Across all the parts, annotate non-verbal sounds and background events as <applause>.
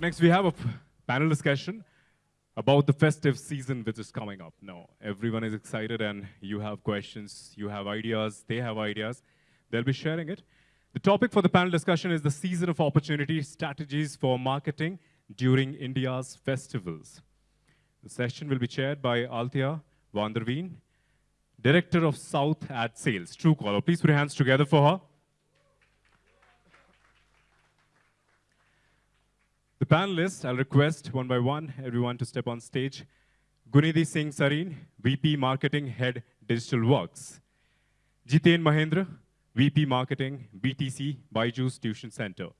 right, next we have a panel discussion about the festive season which is coming up. Now, everyone is excited and you have questions, you have ideas, they have ideas. They'll be sharing it. The topic for the panel discussion is the season of opportunity strategies for marketing during India's festivals. The session will be chaired by Althea Vanderveen, Director of South Ad Sales, Truecaller. Please put your hands together for her. Panelists, I'll request one by one everyone to step on stage. Gunidhi Singh Sareen, VP Marketing Head Digital Works. Jiten Mahendra, VP Marketing BTC Byju's Tuition Center.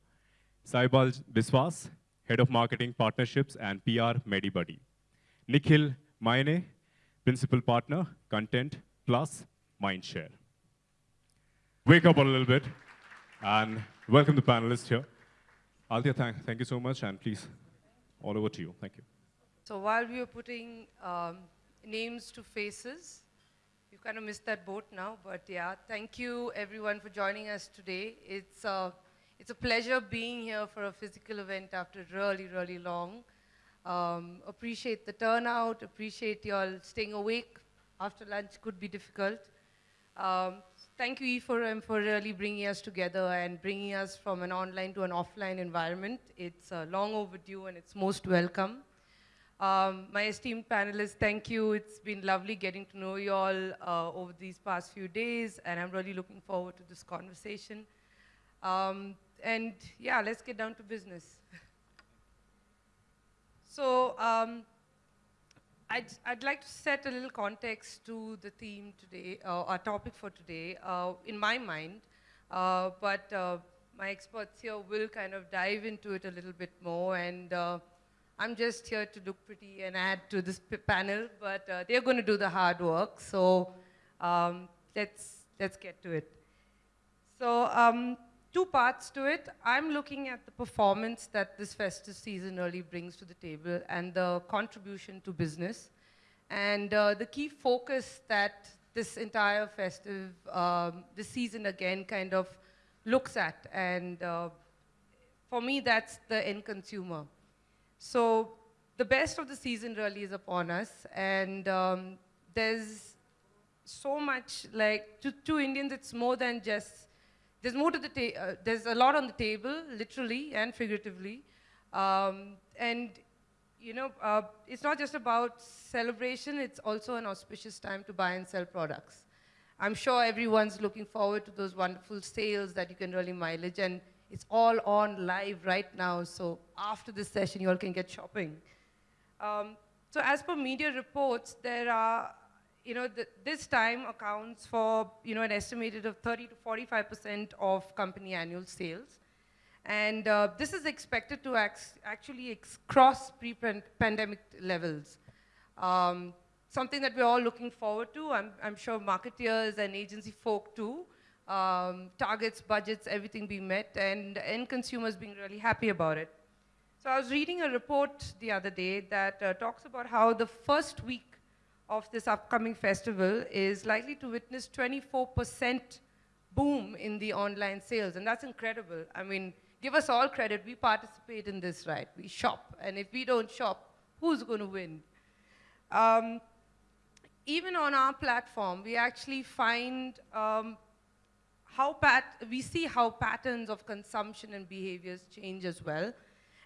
Saibal Biswas, Head of Marketing Partnerships and PR MediBuddy. Nikhil Maine, Principal Partner, Content Plus Mindshare. Wake up a little bit and welcome the panelists here. Althea, thank, thank you so much, and please, all over to you. Thank you. So while we were putting um, names to faces, you kind of missed that boat now, but yeah, thank you everyone for joining us today. It's, uh, it's a pleasure being here for a physical event after really, really long. Um, appreciate the turnout, appreciate you all staying awake after lunch could be difficult. Um, thank you, E4M, for really bringing us together and bringing us from an online to an offline environment. It's uh, long overdue and it's most welcome. Um, my esteemed panelists, thank you. It's been lovely getting to know you all uh, over these past few days, and I'm really looking forward to this conversation. Um, and yeah, let's get down to business. <laughs> so um, I'd, I'd like to set a little context to the theme today, uh, our topic for today, uh, in my mind, uh, but uh, my experts here will kind of dive into it a little bit more, and uh, I'm just here to look pretty and add to this panel, but uh, they're going to do the hard work, so um, let's, let's get to it. So um, two parts to it. I'm looking at the performance that this festive season really brings to the table and the contribution to business. And uh, the key focus that this entire festive, um, this season again kind of looks at. And uh, for me, that's the end consumer. So the best of the season really is upon us. And um, there's so much, like, to, to Indians, it's more than just there's more to the uh, there's a lot on the table, literally and figuratively. Um, and, you know, uh, it's not just about celebration, it's also an auspicious time to buy and sell products. I'm sure everyone's looking forward to those wonderful sales that you can really mileage, and it's all on live right now, so after this session, you all can get shopping. Um, so as per media reports, there are you know, this time accounts for, you know, an estimated of 30 to 45% of company annual sales. And uh, this is expected to actually cross pre-pandemic levels. Um, something that we're all looking forward to. I'm, I'm sure marketeers and agency folk too. Um, targets, budgets, everything being met, and end consumers being really happy about it. So I was reading a report the other day that uh, talks about how the first week of this upcoming festival is likely to witness 24% boom in the online sales, and that's incredible. I mean, give us all credit, we participate in this, right? We shop, and if we don't shop, who's going to win? Um, even on our platform, we actually find um, how we see how patterns of consumption and behaviors change as well.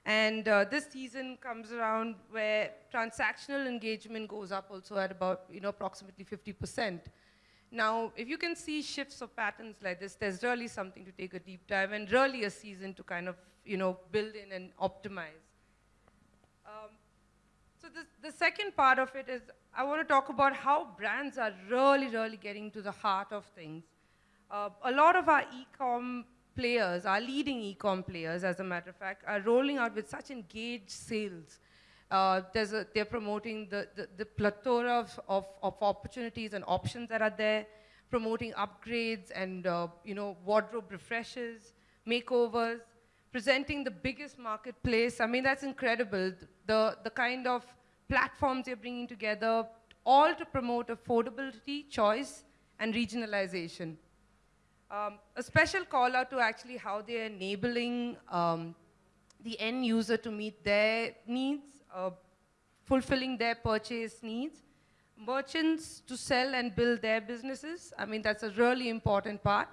And uh, this season comes around where transactional engagement goes up also at about, you know, approximately 50%. Now, if you can see shifts of patterns like this, there's really something to take a deep dive and really a season to kind of, you know, build in and optimize. Um, so this, the second part of it is I want to talk about how brands are really, really getting to the heart of things. Uh, a lot of our e-com players, our leading e-com players, as a matter of fact, are rolling out with such engaged sales. Uh, a, they're promoting the, the, the plethora of, of, of, opportunities and options that are there, promoting upgrades and uh, you know wardrobe refreshes, makeovers, presenting the biggest marketplace. I mean, that's incredible. The, the kind of platforms they're bringing together, all to promote affordability, choice, and regionalization. Um, a special call out to actually how they're enabling um, the end user to meet their needs, uh, fulfilling their purchase needs, merchants to sell and build their businesses. I mean, that's a really important part.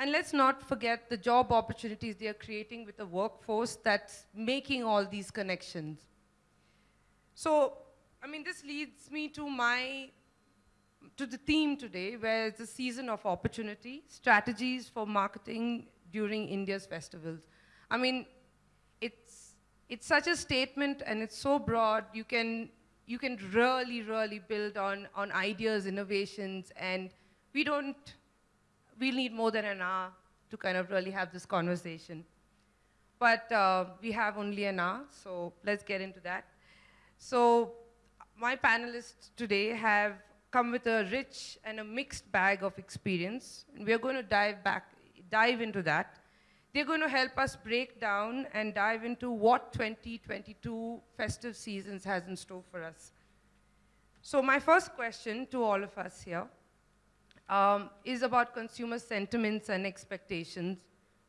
And let's not forget the job opportunities they are creating with a workforce that's making all these connections. So, I mean, this leads me to my, to the theme today, where it's a season of opportunity, strategies for marketing during India's festivals. I mean, it's, it's such a statement and it's so broad, you can, you can really, really build on, on ideas, innovations, and we don't, we'll need more than an hour to kind of really have this conversation. But uh, we have only an hour, so let's get into that. So my panelists today have come with a rich and a mixed bag of experience, and we're going to dive back, dive into that. They're going to help us break down and dive into what 2022 festive seasons has in store for us. So my first question to all of us here um, is about consumer sentiments and expectations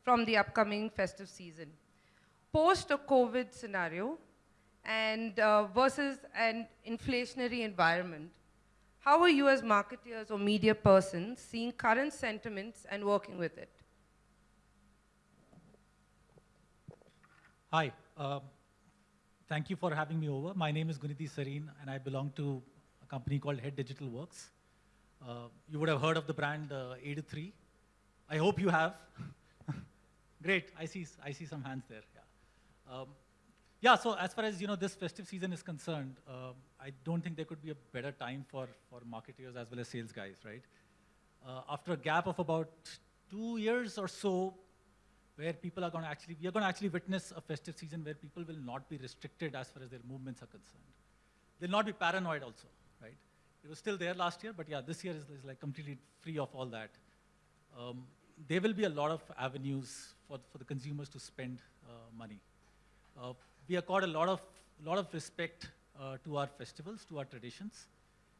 from the upcoming festive season. Post a COVID scenario, and uh, versus an inflationary environment. How are you as marketeers or media persons seeing current sentiments and working with it? Hi, um, thank you for having me over. My name is Guniti Sareen and I belong to a company called Head Digital Works. Uh, you would have heard of the brand uh, A23. I hope you have. <laughs> Great, I see, I see some hands there. Yeah. Um, yeah, so as far as you know, this festive season is concerned, uh, I don't think there could be a better time for, for marketers as well as sales guys, right? Uh, after a gap of about two years or so, where people are going to actually, we are going to actually witness a festive season where people will not be restricted as far as their movements are concerned. They'll not be paranoid also, right? It was still there last year, but yeah, this year is, is like completely free of all that. Um, there will be a lot of avenues for, for the consumers to spend uh, money. Uh, we accord a lot of, lot of respect uh, to our festivals, to our traditions.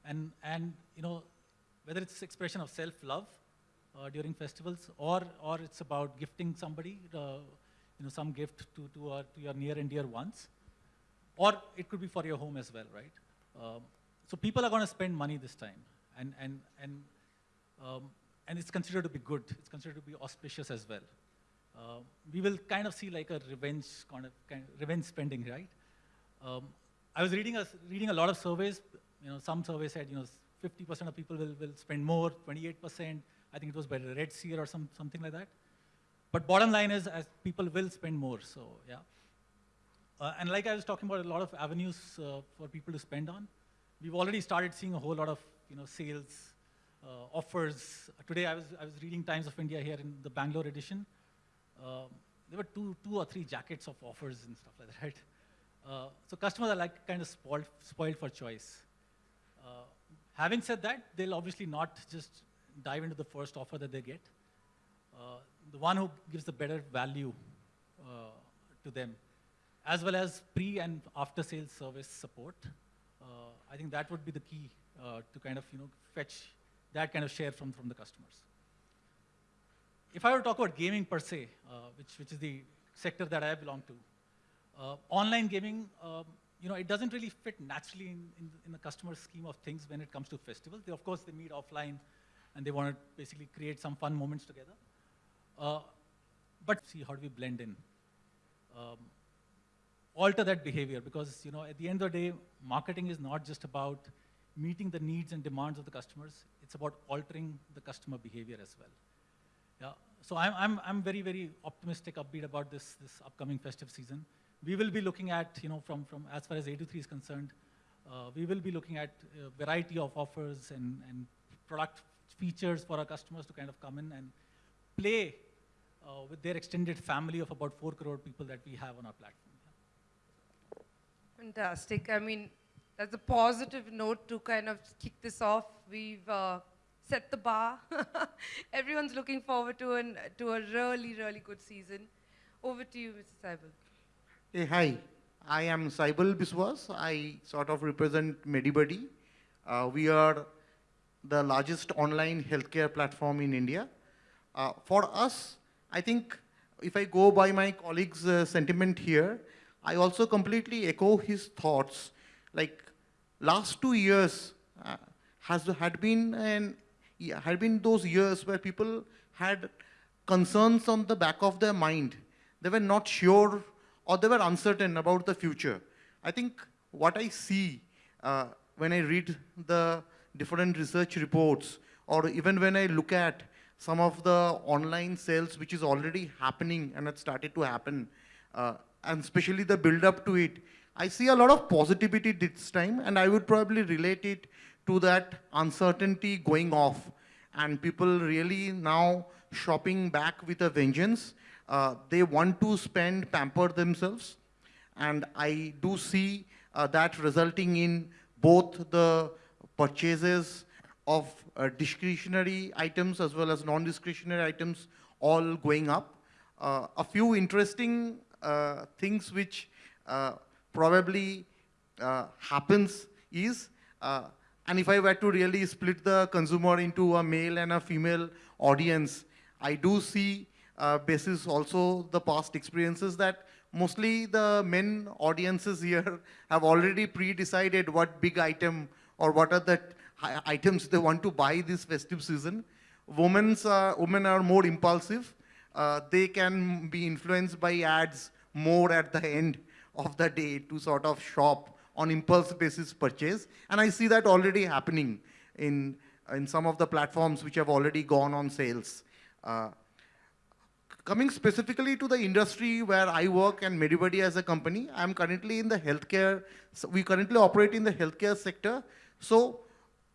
And, and you know, whether it's expression of self-love uh, during festivals or, or it's about gifting somebody, uh, you know, some gift to, to, our, to your near and dear ones. Or it could be for your home as well, right? Um, so people are going to spend money this time. And, and, and, um, and it's considered to be good. It's considered to be auspicious as well. Uh, we will kind of see like a revenge kind of, kind of revenge spending, right? Um, I was reading a, reading a lot of surveys. You know, some surveys said, you know, 50% of people will, will spend more, 28%. I think it was by RedSeer or some, something like that. But bottom line is, as people will spend more, so yeah. Uh, and like I was talking about, a lot of avenues uh, for people to spend on. We've already started seeing a whole lot of, you know, sales, uh, offers. Today I was, I was reading Times of India here in the Bangalore edition. Um, there were two, two or three jackets of offers and stuff like that, right? Uh, so customers are like kind of spoiled, spoiled for choice. Uh, having said that, they'll obviously not just dive into the first offer that they get. Uh, the one who gives the better value uh, to them, as well as pre and after sales service support. Uh, I think that would be the key uh, to kind of you know fetch that kind of share from, from the customers if I were to talk about gaming per se, uh, which, which is the sector that I belong to, uh, online gaming, um, you know, it doesn't really fit naturally in, in, in, the customer scheme of things when it comes to festivals. They, of course, they meet offline and they want to basically create some fun moments together. Uh, but see, how do we blend in? Um, alter that behavior because, you know, at the end of the day, marketing is not just about meeting the needs and demands of the customers. It's about altering the customer behavior as well. Yeah, so I'm, I'm, I'm very, very optimistic, upbeat about this, this upcoming festive season. We will be looking at, you know, from, from as far as A23 is concerned, uh, we will be looking at a variety of offers and, and product features for our customers to kind of come in and play uh, with their extended family of about 4 crore people that we have on our platform. Yeah. Fantastic. I mean, that's a positive note to kind of kick this off. We've uh, set the bar. <laughs> Everyone's looking forward to, an, to a really, really good season. Over to you, Mr. Saibal. Hey, hi. I am Saibal Biswas. I sort of represent Medibuddy. Uh, we are the largest online healthcare platform in India. Uh, for us, I think if I go by my colleague's uh, sentiment here, I also completely echo his thoughts. Like last two years uh, has had been an had been those years where people had concerns on the back of their mind. They were not sure or they were uncertain about the future. I think what I see uh, when I read the different research reports or even when I look at some of the online sales which is already happening and it started to happen, uh, and especially the build up to it, I see a lot of positivity this time and I would probably relate it to that uncertainty going off and people really now shopping back with a vengeance. Uh, they want to spend, pamper themselves and I do see uh, that resulting in both the purchases of uh, discretionary items as well as non-discretionary items all going up. Uh, a few interesting uh, things which uh, probably happens is, and if I were to really split the consumer into a male and a female audience, I do see basis also the past experiences that mostly the men audiences here <laughs> have already pre-decided what big item or what are the items they want to buy this festive season. Women's, uh, women are more impulsive. Uh, they can be influenced by ads more at the end of the day to sort of shop on impulse basis purchase. And I see that already happening in, in some of the platforms which have already gone on sales. Uh, Coming specifically to the industry where I work and Medibuddy as a company, I'm currently in the healthcare, so we currently operate in the healthcare sector. So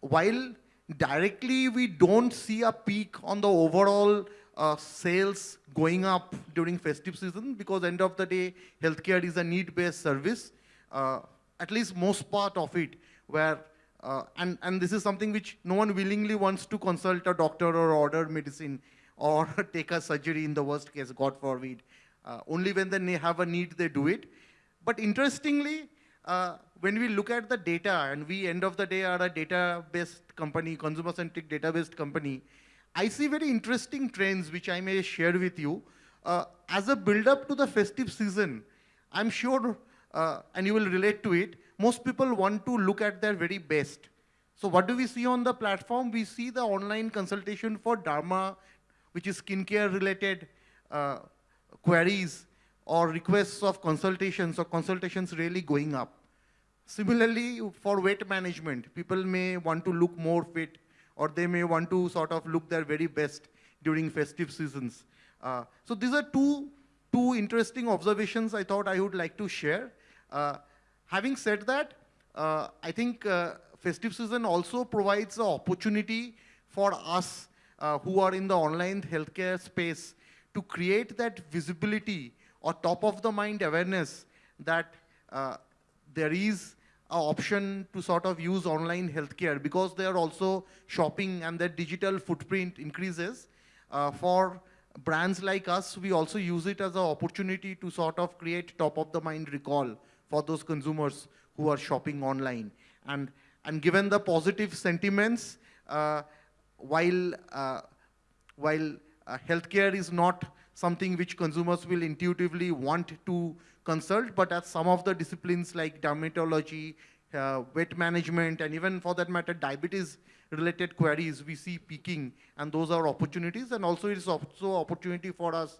while directly we don't see a peak on the overall uh, sales going up during festive season because end of the day, healthcare is a need-based service, uh, at least most part of it, where, uh, and, and this is something which no one willingly wants to consult a doctor or order medicine or <laughs> take a surgery in the worst case, God forbid. Uh, only when they have a need, they do it. But interestingly, uh, when we look at the data, and we end of the day are a data-based company, consumer-centric data-based company, I see very interesting trends which I may share with you. Uh, as a build-up to the festive season, I'm sure, uh, and you will relate to it, most people want to look at their very best. So what do we see on the platform? We see the online consultation for derma which is skincare related uh, queries or requests of consultations or consultations really going up. Similarly, for weight management, people may want to look more fit or they may want to sort of look their very best during festive seasons. Uh, so these are two, two interesting observations I thought I would like to share. Uh, having said that, uh, I think uh, festive season also provides an opportunity for us who are in the online healthcare space to create that visibility or top of the mind awareness that there is an option to sort of use online healthcare because they are also shopping and their digital footprint increases. Uh, for brands like us, we also use it as an opportunity to sort of create top of the mind recall for those consumers who are shopping online. And, and given the positive sentiments, uh, while, uh, while uh, healthcare is not something which consumers will intuitively want to consult, but as some of the disciplines like dermatology, uh, weight management, and even for that matter, diabetes related queries, we see peaking, and those are opportunities, and also it is also opportunity for us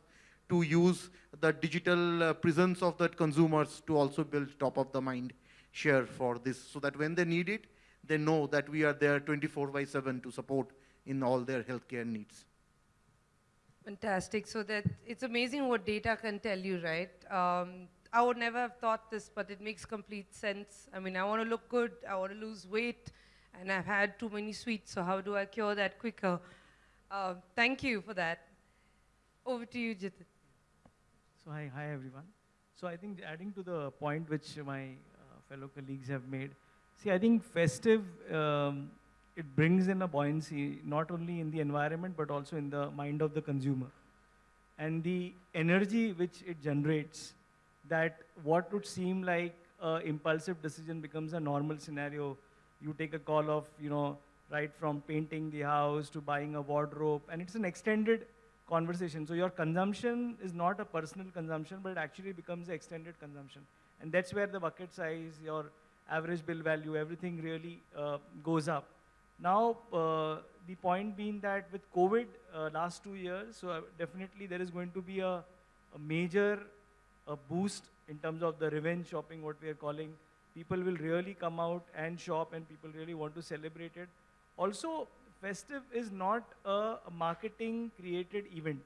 to use the digital uh, presence of the consumers to also build top of the mind share for this, so that when they need it, they know that we are there 24 by 7 to support in all their healthcare needs. Fantastic. So that it's amazing what data can tell you, right? Um, I would never have thought this, but it makes complete sense. I mean, I want to look good, I want to lose weight, and I've had too many sweets, so how do I cure that quicker? Uh, thank you for that. Over to you, Jitin. So hi, hi everyone. So I think adding to the point which my uh, fellow colleagues have made, see, I think festive um, it brings in a buoyancy, not only in the environment, but also in the mind of the consumer. And the energy which it generates, that what would seem like an impulsive decision becomes a normal scenario. You take a call of, you know, right from painting the house to buying a wardrobe, and it's an extended conversation. So your consumption is not a personal consumption, but it actually becomes extended consumption. And that's where the bucket size, your average bill value, everything really uh, goes up. Now, uh, the point being that with COVID uh, last two years, so uh, definitely there is going to be a, a major uh, boost in terms of the revenge shopping, what we are calling. People will really come out and shop, and people really want to celebrate it. Also, festive is not a, marketing created event.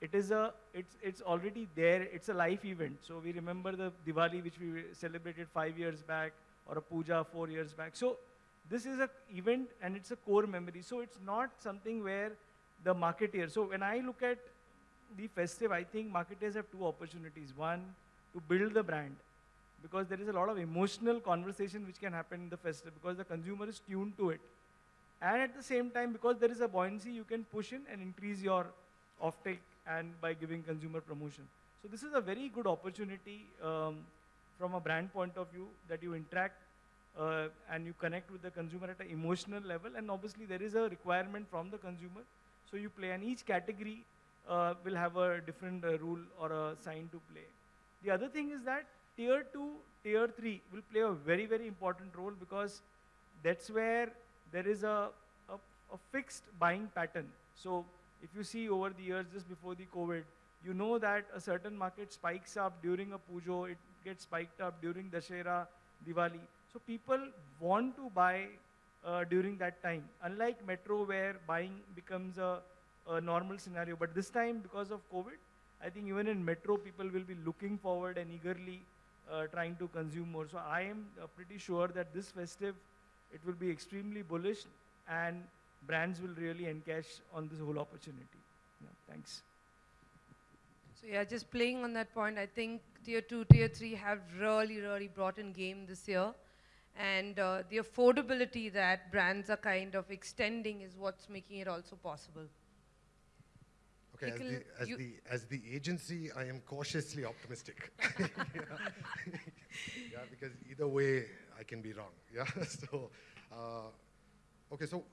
It is a, it's, it's already there. It's a life event. So we remember the Diwali, which we celebrated five years back, or a puja four years back. So this is a event and it's a core memory. So it's not something where the marketeer. So when I look at the festive, I think marketers have two opportunities. One, to build the brand, because there is a lot of emotional conversation which can happen in the festive, because the consumer is tuned to it. And at the same time, because there is a buoyancy, you can push in and increase your offtake and by giving consumer promotion. So this is a very good opportunity um, from a brand point of view that you interact uh, and you connect with the consumer at an emotional level. And obviously, there is a requirement from the consumer. So you play, and each category uh, will have a different uh, rule or a sign to play. The other thing is that tier two, tier three will play a very, very important role because that's where there is a, a, a fixed buying pattern. So if you see over the years, just before the COVID, you know that a certain market spikes up during a pujo, it gets spiked up during Dashera, Diwali. So people want to buy uh, during that time. Unlike metro where buying becomes a, a normal scenario. But this time, because of COVID, I think even in metro, people will be looking forward and eagerly uh, trying to consume more. So I am uh, pretty sure that this festive, it will be extremely bullish and brands will really encash on this whole opportunity. Yeah, thanks. So yeah, just playing on that point, I think tier two, tier three have really, really brought in game this year. And uh, the affordability that brands are kind of extending is what's making it also possible. Okay, as the, as, the, as the agency, I am cautiously optimistic. yeah. <laughs> yeah, because either way, I can be wrong. <laughs> Yeah, <laughs> so, uh, okay, so,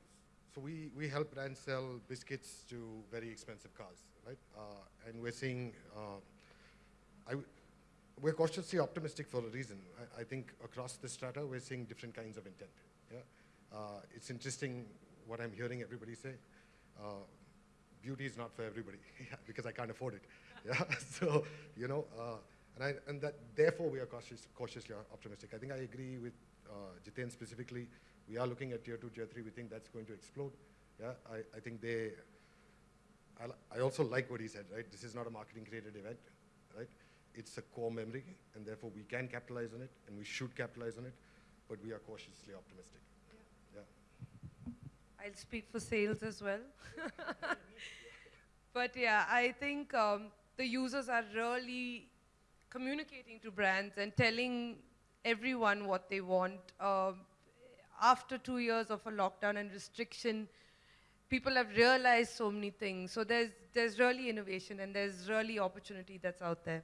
so we, we help brands sell biscuits to very expensive cars, right? Uh, and we're seeing, uh, I we're cautiously optimistic for a reason. I, I think across the strata, we're seeing different kinds of intent. Yeah, uh, it's interesting what I'm hearing everybody say. Uh, beauty is not for everybody <laughs> because I can't afford it. Yeah, so you know, and I, and that therefore we are cautious, cautiously optimistic. I think I agree with uh, Jiten specifically. We are looking at tier two, tier three. We think that's going to explode. Yeah, I, I think they. I, I also like what he said. Right, this is not a marketing created event. Right, it's a core memory, and therefore we can capitalize on it, and we should capitalize on it. But we are cautiously optimistic. Yeah. I'll speak for sales as well. <laughs> but yeah, I think um, the users are really communicating to brands and telling everyone what they want. Um, after two years of a lockdown and restriction, people have realized so many things. So there's, there's really innovation and there's really opportunity that's out there.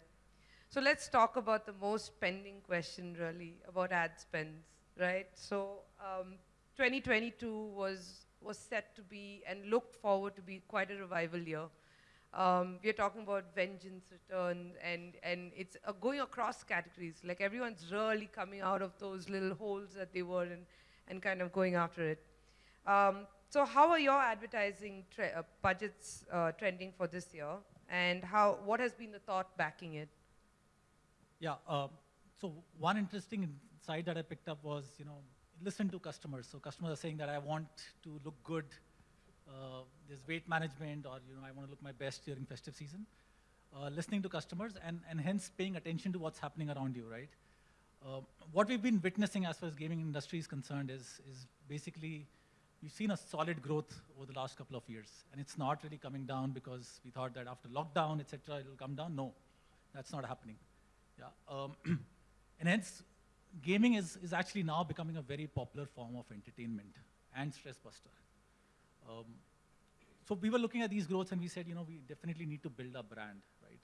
So let's talk about the most pending question, really, about ad spends, right? So um, 2022 was was set to be and looked forward to be quite a revival year. Um, we are talking about vengeance return, and and it's uh, going across categories. Like everyone's really coming out of those little holes that they were in, and kind of going after it. Um, so how are your advertising uh, budgets uh, trending for this year, and how what has been the thought backing it? Yeah. Um, so one interesting insight that I picked up was, you know, listen to customers. So customers are saying that I want to look good. Uh, there's weight management, or you know, I want to look my best during festive season. Uh, listening to customers and, and hence paying attention to what's happening around you, right? Uh, what we've been witnessing as far as gaming industry is concerned is, is basically we've seen a solid growth over the last couple of years, and it's not really coming down because we thought that after lockdown, etc., it'll come down. No, that's not happening. Yeah, um, <clears throat> and hence, gaming is, is actually now becoming a very popular form of entertainment and stress buster. Um, so we were looking at these growths and we said, you know, we definitely need to build a brand, right?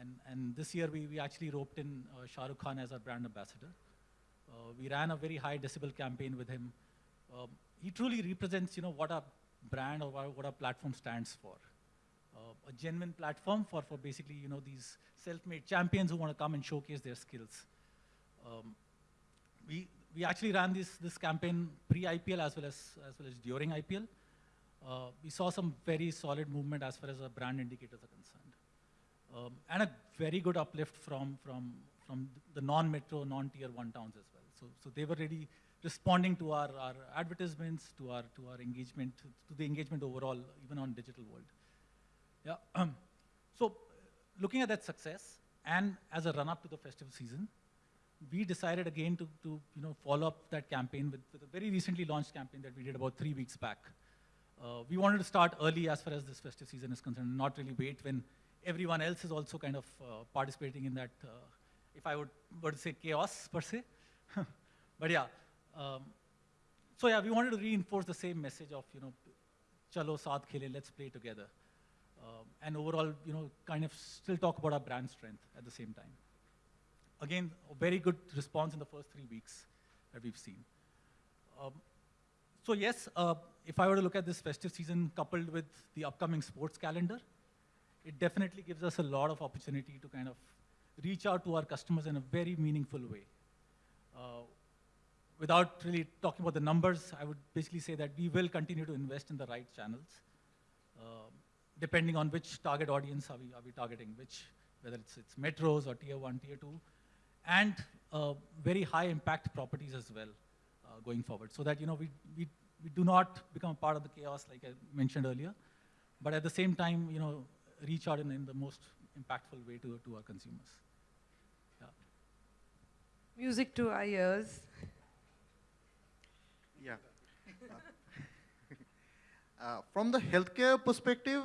And, and this year we, we actually roped in uh, Shah Rukh Khan as our brand ambassador. Uh, we ran a very high decibel campaign with him. Um, he truly represents, you know, what a brand or what a platform stands for. uh, a genuine platform for, for basically, you know, these self-made champions who want to come and showcase their skills. Um, we, we actually ran this, this campaign pre-IPL as well as, as well as during IPL. Uh, we saw some very solid movement as far as our brand indicators are concerned. Um, and a very good uplift from, from, from the non-metro, non-tier one towns as well. So, so they were really responding to our, our advertisements, to our, to our engagement, to the engagement overall, even on digital world. Yeah. Um, <clears throat> so looking at that success and as a run-up to the festival season, we decided again to, to you know, follow up that campaign with, with a very recently launched campaign that we did about three weeks back. Uh, we wanted to start early as far as this festive season is concerned, not really wait when everyone else is also kind of uh, participating in that, uh, if I would were to say chaos per se. <laughs> but yeah, um, so yeah, we wanted to reinforce the same message of, you know, chalo saath khele, let's play together. Um, and overall, you know, kind of still talk about our brand strength at the same time. Again, a very good response in the first three weeks that we've seen. Um, so yes, uh, if I were to look at this festive season coupled with the upcoming sports calendar, it definitely gives us a lot of opportunity to kind of reach out to our customers in a very meaningful way. Uh, without really talking about the numbers, I would basically say that we will continue to invest in the right channels, uh, depending on which target audience are we, are we targeting, which, whether it's, it's metros or tier one, tier two, and uh, very high impact properties as well going forward, so that you know we, we, we do not become part of the chaos like I mentioned earlier, but at the same time, you know, reach out in, in the most impactful way to, to our consumers. Yeah. Music to our ears. Yeah. <laughs> Uh, from the healthcare perspective,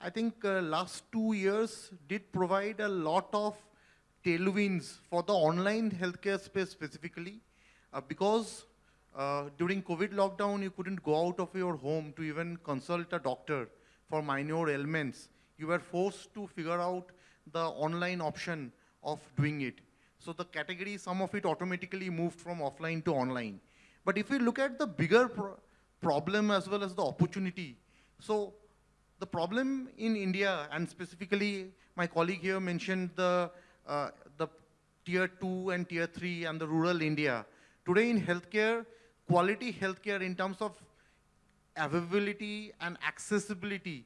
I think uh, last two years did provide a lot of tailwinds for the online healthcare space specifically, uh, because uh, during COVID lockdown, you couldn't go out of your home to even consult a doctor for minor ailments. You were forced to figure out the online option of doing it. So the category, some of it automatically moved from offline to online. But if we look at the bigger pro problem as well as the opportunity, so the problem in India, and specifically my colleague here mentioned the, uh, the tier two and tier three and the rural India. Today in healthcare, quality healthcare in terms of availability and accessibility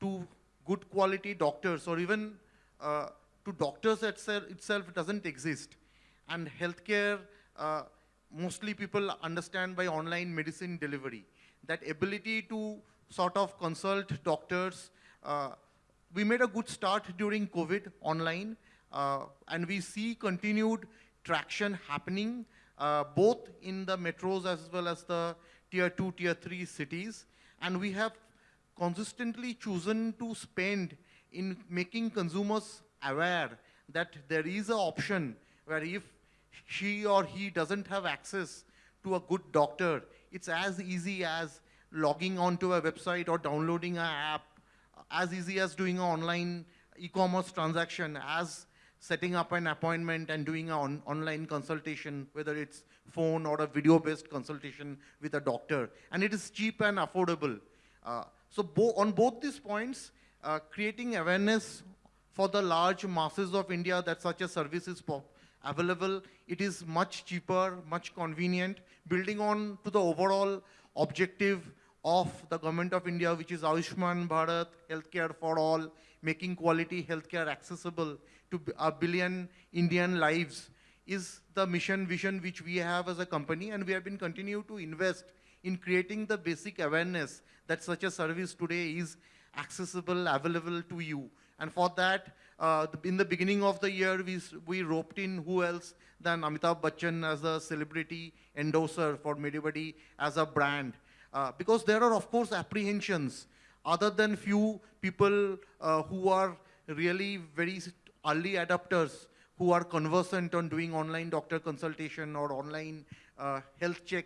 to good quality doctors or even uh, to doctors itself, itself doesn't exist. And healthcare, uh, mostly people understand by online medicine delivery. That ability to sort of consult doctors, uh, we made a good start during COVID online, uh, and we see continued traction happening uh, both in the metros as well as the tier two, tier three cities. And we have consistently chosen to spend in making consumers aware that there is an option where if she or he doesn't have access to a good doctor, it's as easy as logging onto a website or downloading an app, as easy as doing an online e-commerce transaction, as setting up an appointment and doing an on online consultation, whether it's phone or a video-based consultation with a doctor. And it is cheap and affordable. Uh, so bo on both these points, uh, creating awareness for the large masses of India that such a service is available, it is much cheaper, much convenient, building on to the overall objective of the government of India, which is Ayushman Bharat, healthcare for all, making quality healthcare accessible to a billion Indian lives, is the mission vision which we have as a company, and we have been continue to invest in creating the basic awareness that such a service today is accessible, available to you. And for that, uh, in the beginning of the year, we, we roped in who else than Amitabh Bachchan as a celebrity endorser for Medibuddy as a brand. Uh, because there are, of course, apprehensions other than few people uh, who are really very early adopters who are conversant on doing online doctor consultation or online uh, health check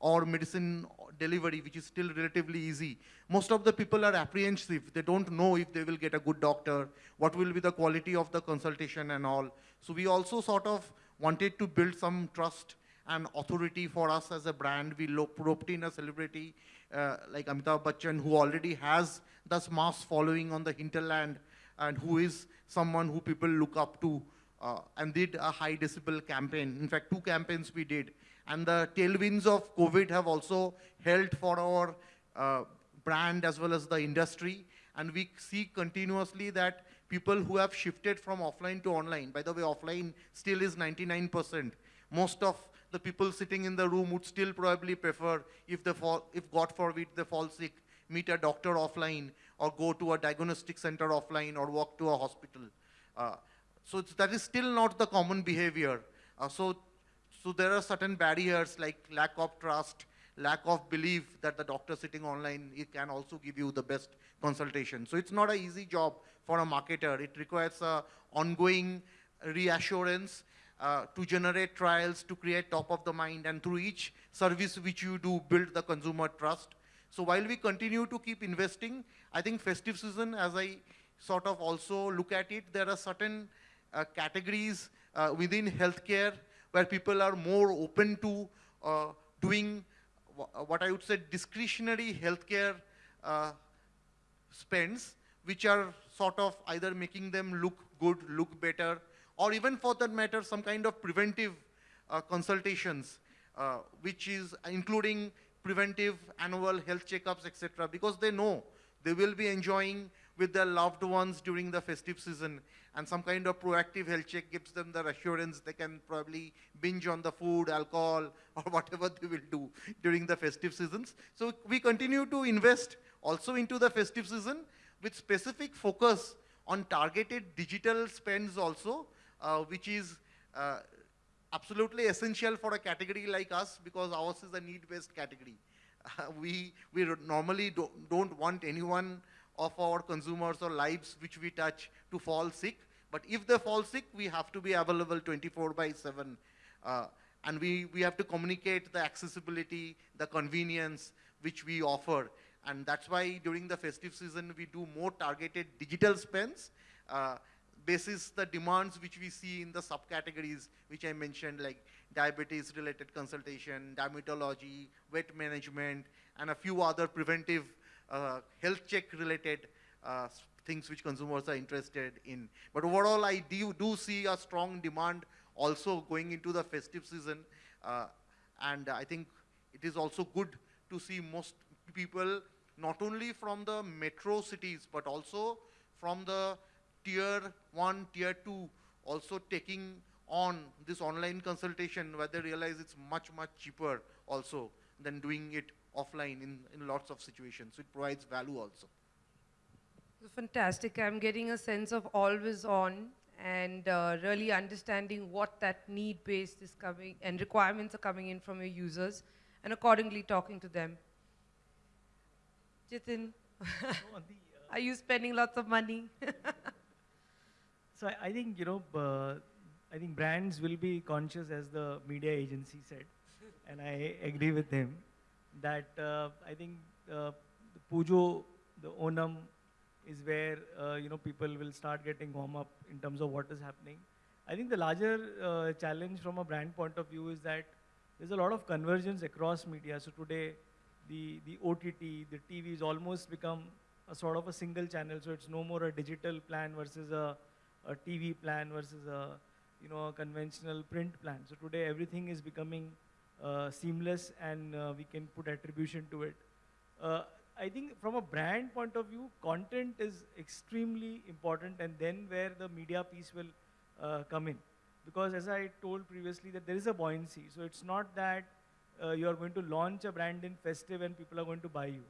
or medicine delivery, which is still relatively easy. Most of the people are apprehensive. They don't know if they will get a good doctor, what will be the quality of the consultation and all. So we also sort of wanted to build some trust and authority for us as a brand. We roped in a celebrity uh, like Amitabh Bachchan, who already has this mass following on the hinterland and who is someone who people look up to uh, and did a high decibel campaign. In fact, two campaigns we did. And the tailwinds of COVID have also held for our uh, brand as well as the industry. And we see continuously that people who have shifted from offline to online, by the way, offline still is 99%. Most of the people sitting in the room would still probably prefer, if, they fall, if God forbid they fall sick, meet a doctor offline or go to a diagnostic center offline or walk to a hospital. Uh, so that is still not the common behavior. Uh, so, so there are certain barriers like lack of trust, lack of belief that the doctor sitting online can also give you the best consultation. So it's not an easy job for a marketer. It requires a ongoing reassurance uh, to generate trials, to create top of the mind, and through each service which you do, build the consumer trust. So while we continue to keep investing, I think festive season, as I sort of also look at it, there are certain uh, categories uh, within healthcare where people are more open to uh, doing what I would say discretionary healthcare uh, spends, which are sort of either making them look good, look better, or even for that matter, some kind of preventive uh, consultations, uh, which is including preventive annual health checkups, etc., because they know they will be enjoying with their loved ones during the festive season, and some kind of proactive health check gives them the assurance they can probably binge on the food, alcohol, <laughs> or whatever they will do during the festive seasons. So we continue to invest also into the festive season with specific focus on targeted digital spends also, uh, which is uh, absolutely essential for a category like us because ours is a need-based category. Uh, <laughs> we we normally do, don't want anyone of our consumers or lives which we touch to fall sick. But if they fall sick, we have to be available 24 by 7. Uh, and we, we have to communicate the accessibility, the convenience which we offer. And that's why during the festive season, we do more targeted digital spends. Uh, basis the demands which we see in the subcategories which I mentioned like diabetes related consultation, dermatology, weight management, and a few other preventive uh, health check related uh, things which consumers are interested in. But overall, I do, do see a strong demand also going into the festive season. Uh, and I think it is also good to see most people, not only from the metro cities, but also from the tier one, tier two, also taking on this online consultation where they realize it's much, much cheaper also than doing it offline in, in lots of situations. So it provides value also. Fantastic. I'm getting a sense of always on and uh, really understanding what that need base is coming and requirements are coming in from your users and accordingly talking to them. Jitin, So the, uh, <laughs> are you spending lots of money? <laughs> So I, I think you know, uh, I think brands will be conscious, as the media agency said, and I agree with him that uh, I think uh, the Pujo, the Onam, is where uh, you know people will start getting warm up in terms of what is happening. I think the larger uh, challenge from a brand point of view is that there's a lot of convergence across media. So today, the the OTT, the TV is almost become a sort of a single channel. So it's no more a digital plan versus a, a TV plan versus a you know a conventional print plan. So today everything is becoming uh, seamless and uh, we can put attribution to it. Uh, I think from a brand point of view, content is extremely important, and then where the media piece will uh, come in. Because as I told previously, that there is a buoyancy. So it's not that uh, you are going to launch a brand in festive and people are going to buy you.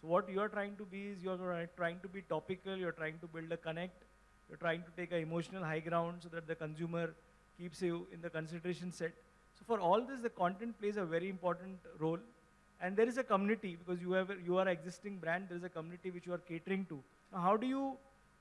So what you are trying to be is you are trying to be topical. You are trying to build a connect. You're trying to take an emotional high ground so that the consumer keeps you in the consideration set. So for all this, the content plays a very important role. And there is a community because you have you are existing brand. There is a community which you are catering to. Now, how do you?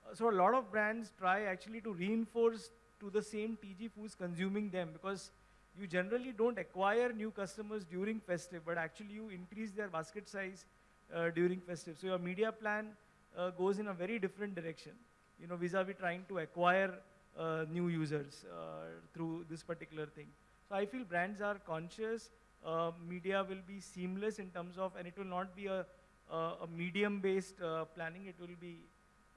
uh, So a lot of brands try actually to reinforce to the same TG who's consuming them because you generally don't acquire new customers during festive, but actually you increase their basket size uh, during festive. So your media plan uh, goes in a very different direction. You know, vis-a-vis trying to acquire uh, new users uh, through this particular thing. So I feel brands are conscious. Uh, media will be seamless in terms of, and it will not be a, a, medium-based uh, planning. It will be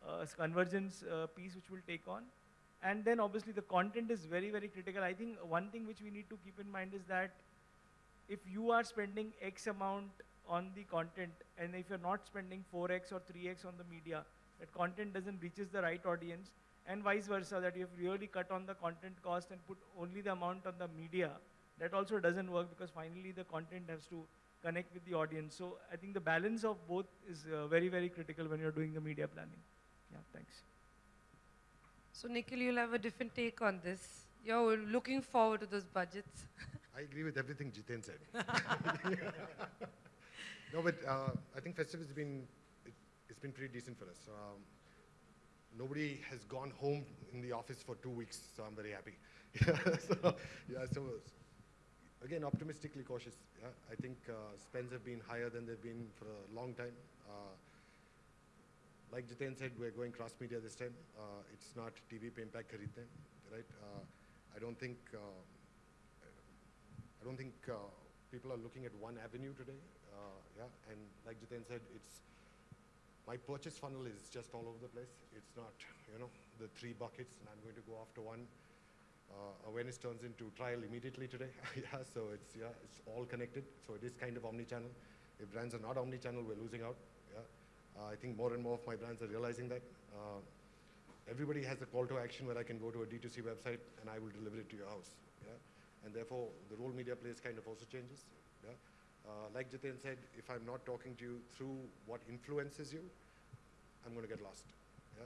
a convergence piece which will take on. And then obviously the content is very, very critical. I think one thing which we need to keep in mind is that if you are spending X amount on the content, and if you're not spending 4X or 3X on the media, that content doesn't reaches the right audience, and vice versa, that you have really cut on the content cost and put only the amount on the media, that also doesn't work because finally the content has to connect with the audience. So I think the balance of both is uh, very, very critical when you're doing the media planning. Yeah, thanks. So Nikhil, you'll have a different take on this. You're looking forward to those budgets. <laughs> I agree with everything Jiten said. <laughs> no, but uh, I think festive has been, it, it's been pretty decent for us. Um, nobody has gone home in the office for two weeks, so I'm very happy. <laughs> yeah, so, yeah, so again, optimistically cautious. Yeah, I think uh, spends have been higher than they've been for a long time. Uh, like Jiten said, we're going cross media this time. Uh, it's not TV pe impact right? Uh, I don't think uh, I don't think uh, people are looking at one avenue today. Yeah, and like Jiten said, it's my purchase funnel is just all over the place. It's not, you know, the three buckets, and I'm going to go after one. Uh, awareness turns into trial immediately today. <laughs> yeah, so it's yeah, it's all connected. So it is kind of omni-channel. If brands are not omni-channel, we're losing out. Yeah, uh, I think more and more of my brands are realizing that. Uh, everybody has a call to action where I can go to a D2C website and I will deliver it to your house. Yeah? And therefore, the role media plays kind of also changes. Yeah? Uh, like Jiten said, if I'm not talking to you through what influences you, I'm going to get lost. Yeah?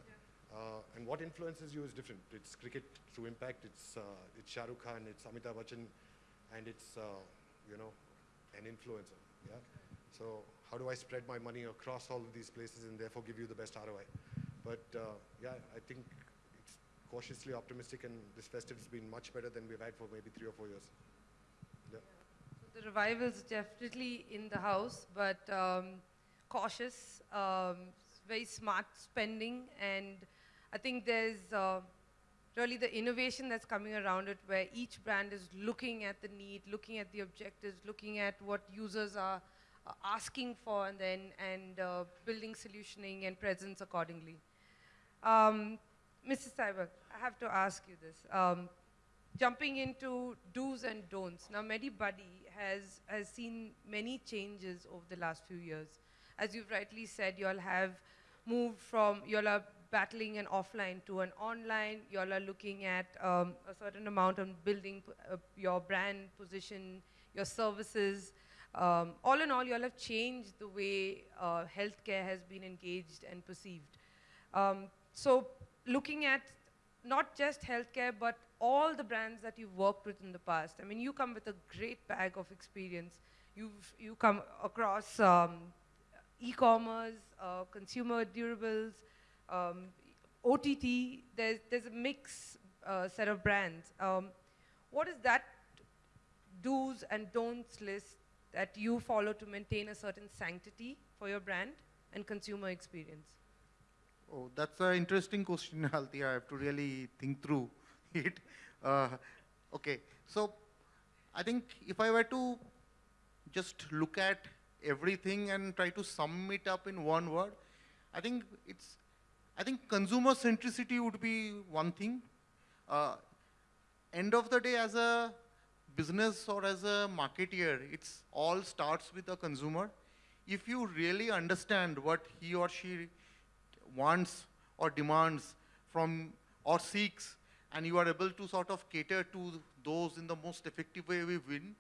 Uh, and what influences you is different. It's cricket through impact, it's, uh, it's Shah Rukh Khan, it's Amitabh Bachchan, and it's, uh, you know, an influencer. Yeah? So how do I spread my money across all of these places and therefore give you the best ROI? But uh, yeah, I think it's cautiously optimistic, and this festive has been much better than we've had for maybe three or four years. Yeah. revival is definitely in the house, but um, cautious, um, very smart spending, and I think there's uh, really the innovation that's coming around it, where each brand is looking at the need, looking at the objectives, looking at what users are uh, asking for, and then and uh, building solutioning and presence accordingly. Um, Mrs. Saibak, I have to ask you this. Um, jumping into do's and don'ts. Now, MediBuddy has, has seen many changes over the last few years. As you've rightly said, you all have moved from, you all are battling an offline to an online. You all are looking at um, a certain amount of building uh, your brand position, your services. Um, all in all, you all have changed the way uh, healthcare has been engaged and perceived. Um, so looking at not just healthcare, but all the brands that you've worked with in the past. I mean, you come with a great bag of experience. You've you come across um, e-commerce, uh, consumer durables, um, OTT. There's there's a mix uh, set of brands. Um, what is that do's and don'ts list that you follow to maintain a certain sanctity for your brand and consumer experience? Oh, that's an interesting question, <laughs> Alti. I have to really think through <laughs> it. Uh, okay, so I think if I were to just look at everything and try to sum it up in one word, I think it's, I think consumer centricity would be one thing. Uh, end of the day, as a business or as a marketeer, it's all starts with the consumer. If you really understand what he or she wants or demands from or seeks and you are able to sort of cater to those in the most effective way we win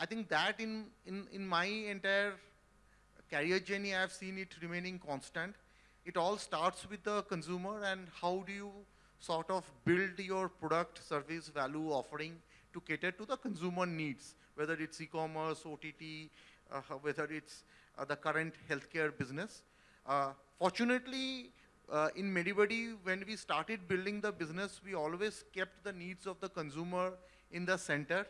i think that in in in my entire career journey i have seen it remaining constant. It all starts with the consumer and how do you sort of build your product service value offering to cater to the consumer needs whether it's e-commerce ott uh, whether it's uh, the current healthcare business fortunately, uh, in MediBuddy, when we started building the business, we always kept the needs of the consumer in the center.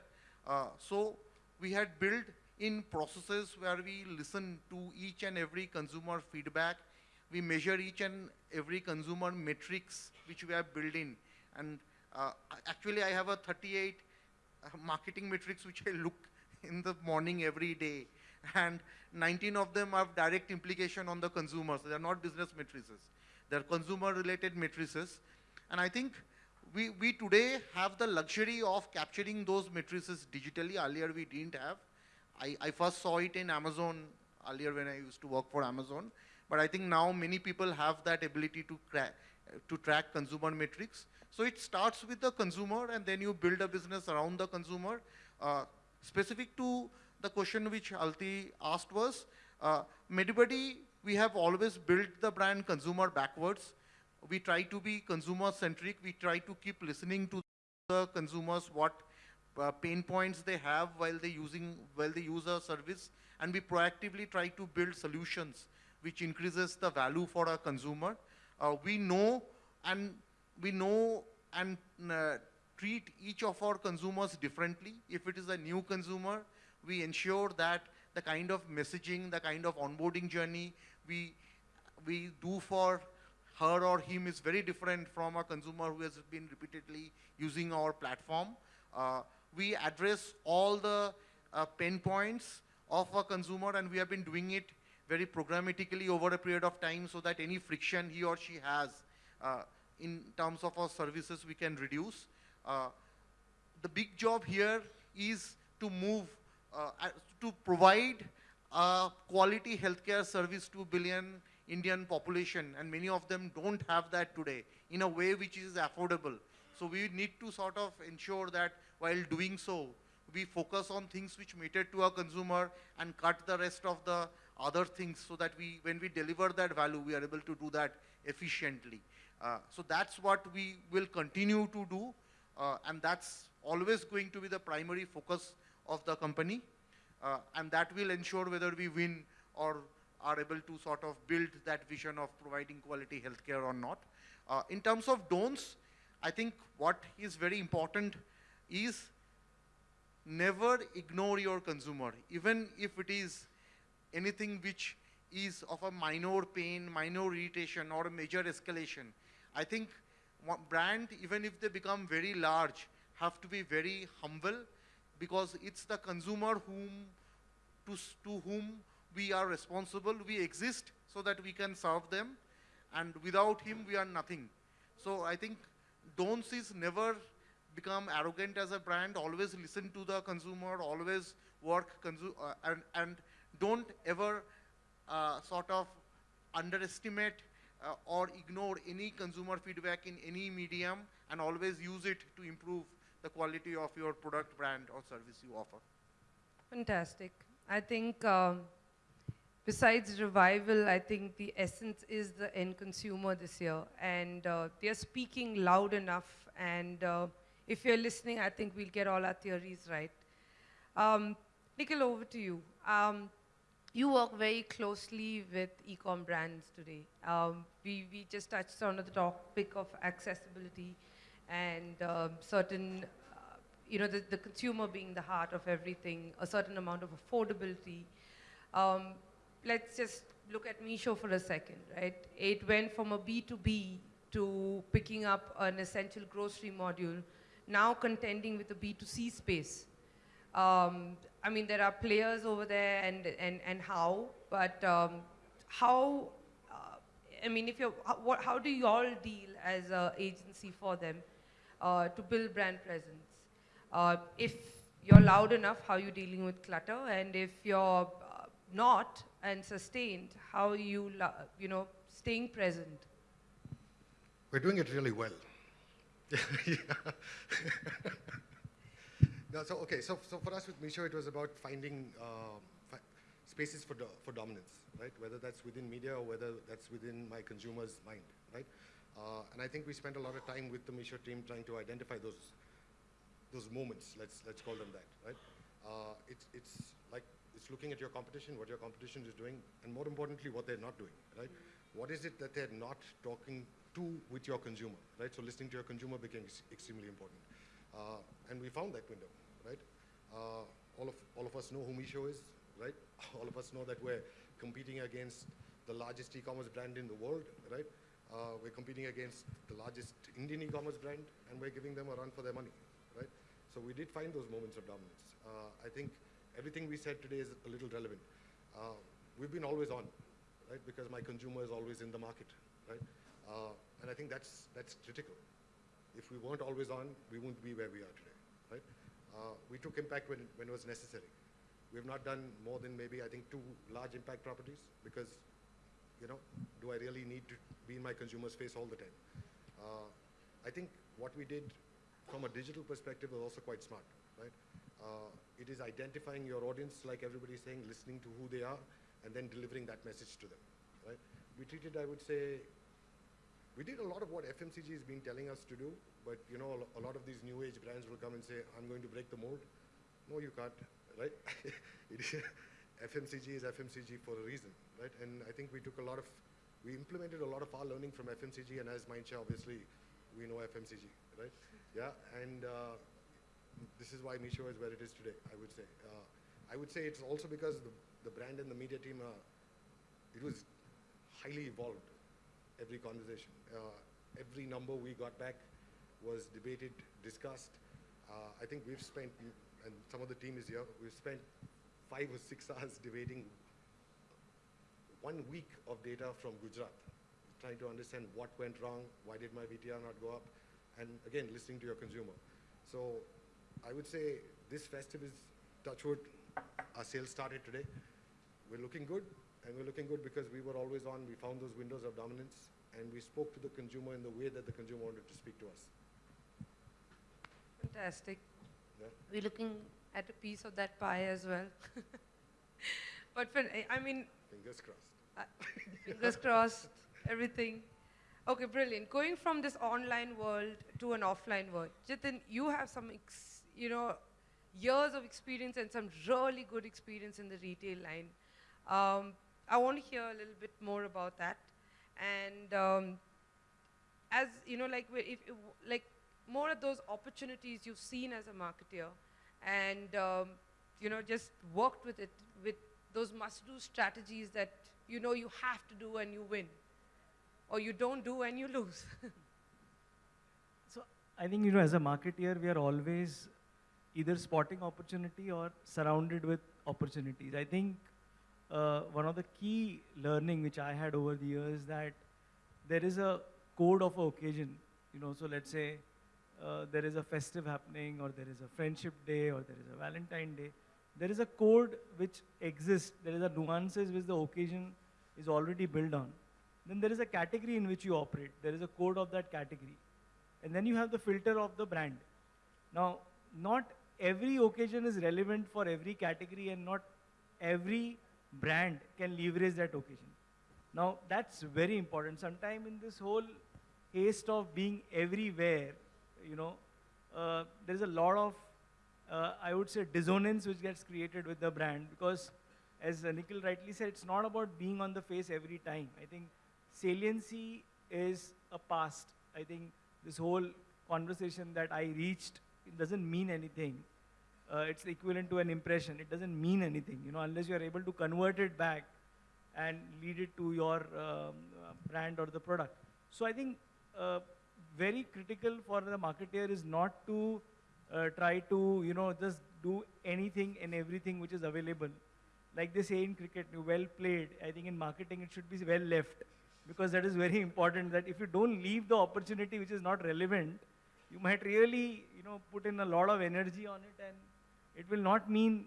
Uh, so we had built in processes where we listen to each and every consumer feedback. We measure each and every consumer metrics which we have built in. And uh, actually, I have a 38 uh, marketing metrics which I look in the morning every day. And 19 of them have direct implication on the consumers. They are not business matrices. They're consumer related matrices. And I think we, we today have the luxury of capturing those matrices digitally. Earlier we didn't have. I, I first saw it in Amazon earlier when I used to work for Amazon. But I think now many people have that ability to, to track consumer metrics. So it starts with the consumer and then you build a business around the consumer. Uh, specific to the question which Alti asked was, uh, Medibuddy, we have always built the brand consumer backwards. We try to be consumer centric. We try to keep listening to the consumers, what uh, pain points they have while they using while they use our service, and we proactively try to build solutions which increases the value for our consumer. Uh, we know and we know and uh, treat each of our consumers differently. If it is a new consumer, we ensure that the kind of messaging, the kind of onboarding journey we we do for her or him is very different from a consumer who has been repeatedly using our platform. Uh, we address all the uh, pain points of a consumer and we have been doing it very programmatically over a period of time so that any friction he or she has uh, in terms of our services we can reduce. Uh, the big job here is to move, to provide a quality healthcare service to billion Indian population and many of them don't have that today in a way which is affordable. So we need to sort of ensure that while doing so, we focus on things which matter to our consumer and cut the rest of the other things so that we, when we deliver that value, we are able to do that efficiently. Uh, so that's what we will continue to do. Uh, and that's always going to be the primary focus of the company. Uh, and that will ensure whether we win or are able to sort of build that vision of providing quality healthcare or not. Uh, in terms of don'ts, I think what is very important is never ignore your consumer, even if it is anything which is of a minor pain, minor irritation, or a major escalation. I think brand, even if they become very large, have to be very humble because it's the consumer whom to, to whom we are responsible. We exist so that we can serve them, and without him, we are nothing. So I think don'ts is never become arrogant as a brand. Always listen to the consumer. Always work uh, and and don't ever uh, sort of underestimate uh, or ignore any consumer feedback in any medium, and always use it to improve the quality of your product, brand, or service you offer. Fantastic. I think um, besides revival, I think the essence is the end consumer this year. And uh, they're speaking loud enough. And uh, if you're listening, I think we'll get all our theories right. Um, Nikhil, over to you. Um, you work very closely with e-com brands today. Um, we, we just touched on the topic of accessibility and um, certain, uh, you know, the, the consumer being the heart of everything, a certain amount of affordability. Um, let's just look at Meesho for a second, right? It went from a B2B to picking up an essential grocery module, now contending with the B2C space. Um, I mean, there are players over there and, and, and how, but um, how, uh, I mean, if you're, how, what, how do you all deal as an agency for them uh, to build brand presence? Uh, if you're loud enough, how are you dealing with clutter? And if you're uh, not and sustained, how you, you know, staying present? We're doing it really well. <laughs> <laughs> No, so okay, so, so for us with Meesho, it was about finding uh, fi- spaces for, do- for dominance, right? Whether that's within media or whether that's within my consumer's mind, right? Uh, and I think we spent a lot of time with the Meesho team trying to identify those those moments. Let's let's call them that, right? Uh, it's it's like it's looking at your competition, what your competition is doing, and more importantly, what they're not doing, right? What is it that they're not talking to with your consumer, right? So listening to your consumer became ex- extremely important, uh, and we found that window, right? Uh, all of all of us know who Meesho is, right? <laughs> All of us know that we're competing against the largest e-commerce brand in the world, right? Uh, we're competing against the largest Indian e-commerce brand, and we're giving them a run for their money, right? So we did find those moments of dominance. Uh, I think everything we said today is a little relevant. Uh, we've been always on, right? Because my consumer is always in the market, right? Uh, and I think that's, that's critical. If we weren't always on, we wouldn't be where we are today, right? Uh, we took impact when, when it was necessary. We've not done more than maybe, I think, two large impact properties because, you know, do I really need to be in my consumer's face all the time? Uh, I think what we did from a digital perspective was also quite smart, right? Uh, it is identifying your audience, like everybody's saying, listening to who they are, and then delivering that message to them, right? We treated, I would say, we did a lot of what FMCG has been telling us to do, but you know, a lot of these new age brands will come and say, I'm going to break the mold. No, you can't, right? <laughs> FMCG is FMCG for a reason, right? And I think we took a lot of, we implemented a lot of our learning from FMCG, and as Mindshare, obviously, we know FMCG, right? Yeah, and uh, this is why Meesho is where it is today, I would say. Uh, I would say it's also because the, the brand and the media team, uh, it was highly evolved, every conversation. Uh, every number we got back was debated, discussed. Uh, I think we've spent, and some of the team is here, we've spent five or six hours debating one week of data from Gujarat, trying to understand what went wrong, why did my VTR not go up, and again, listening to your consumer. So I would say this festive is, touchwood, our sales started today. We're looking good, and we're looking good because we were always on, we found those windows of dominance, and we spoke to the consumer in the way that the consumer wanted to speak to us. Fantastic. Yeah? We're looking at a piece of that pie as well. <laughs> but for, I mean, Fingers crossed. uh, <laughs> fingers crossed, everything. Okay, brilliant. Going from this online world to an offline world, Jitin, you have some, ex, you know, years of experience and some really good experience in the retail line. Um, I want to hear a little bit more about that. And um, as you know, like if, if like more of those opportunities you've seen as a marketer, and um, you know just worked with it with those must-do strategies that you know you have to do and you win, or you don't do and you lose. <laughs> So I think, you know, as a marketeer, we are always either spotting opportunity or surrounded with opportunities. I think uh, one of the key learning which I had over the years that there is a code of occasion, you know, so let's say uh, there is a festive happening or there is a friendship day or there is a Valentine day. There is a code which exists. There is a nuances which the occasion is already built on. Then there is a category in which you operate. There is a code of that category. And then you have the filter of the brand. Now, not every occasion is relevant for every category and not every brand can leverage that occasion. Now, that's very important. Sometime in this whole haste of being everywhere, you know, uh, there's a lot of, uh, I would say, dissonance which gets created with the brand because, as Nikhil rightly said, it's not about being on the face every time. I think saliency is a past. I think this whole conversation that I reached doesn't mean anything. Uh, it's equivalent to an impression. It doesn't mean anything, you know, unless you are able to convert it back and lead it to your um, uh, brand or the product. So I think uh, very critical for the marketer is not to uh, try to, you know, just do anything and everything which is available. Like they say in cricket, well played. I think in marketing it should be well left because that is very <laughs> important that if you don't leave the opportunity which is not relevant, you might really, you know, put in a lot of energy on it and it will not mean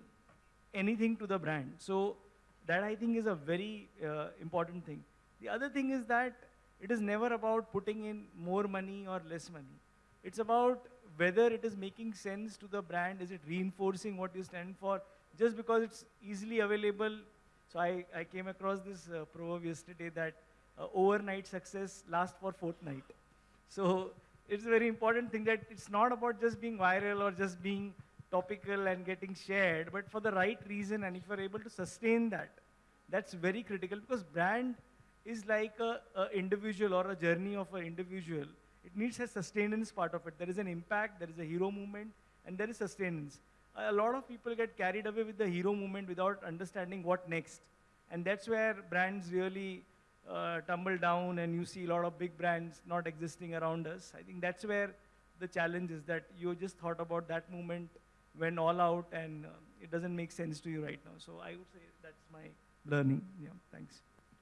anything to the brand. So that I think is a very uh, important thing. The other thing is that it is never about putting in more money or less money. It's about whether it is making sense to the brand, is it reinforcing what you stand for, just because it's easily available. So I, I came across this uh, proverb yesterday that uh, overnight success lasts for fortnight. So it's a very important thing that it's not about just being viral or just being topical and getting shared, but for the right reason. And if you're able to sustain that, that's very critical because brand is like a, a individual or a journey of an individual. It needs a sustenance part of it. There is an impact, there is a hero movement, and there is sustenance. A lot of people get carried away with the hero movement without understanding what next. And that's where brands really uh, tumble down and you see a lot of big brands not existing around us. I think that's where the challenge is that you just thought about that moment, went all out, and uh, it doesn't make sense to you right now. So I would say that's my learning. Yeah, thanks.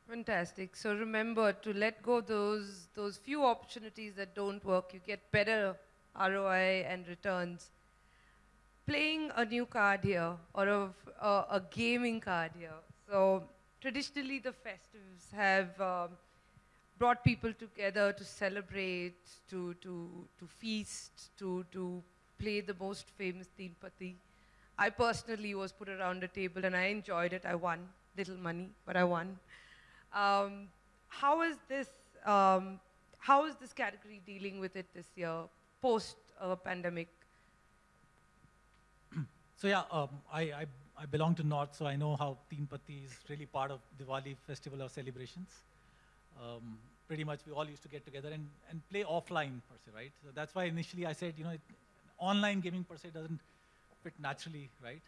Fantastic. So remember to let go those those few opportunities that don't work. You get better ROI and returns. Playing a new card here or a, uh, a gaming card here. So traditionally, the festives have um, brought people together to celebrate, to to to feast, to to play the most famous Patti. I personally was put around a table and I enjoyed it. I won little money, but I won. Um, how is this? Um, how is this category dealing with it this year, post uh, pandemic? So yeah, um, I, I, I belong to North, so I know how Teen Patti is really part of Diwali festival or celebrations. Um, pretty much we all used to get together and, and play offline per se, right? So that's why initially I said, you know, it, online gaming per se doesn't fit naturally, right?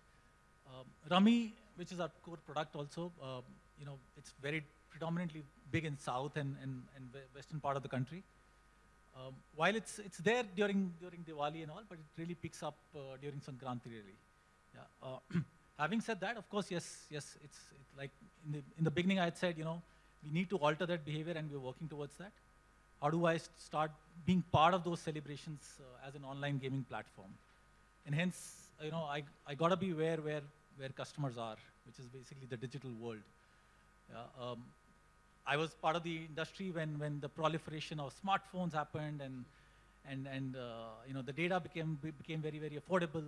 Um, Rummy, which is our core product also, um, you know, it's very predominantly big in South and, and, and western part of the country. Um, while it's, it's there during, during Diwali and all, but it really picks up uh, during Sankranti really. Yeah. Uh, <clears throat> having said that, of course, yes, yes, it's, like in the, in the beginning I had said, you know, we need to alter that behavior and we're working towards that. How do I start being part of those celebrations uh, as an online gaming platform? And hence, you know, I, I gotta be where, where, where customers are, which is basically the digital world. Yeah, um, I was part of the industry when, when the proliferation of smartphones happened and, and, and uh, you know, the data became, became very, very affordable.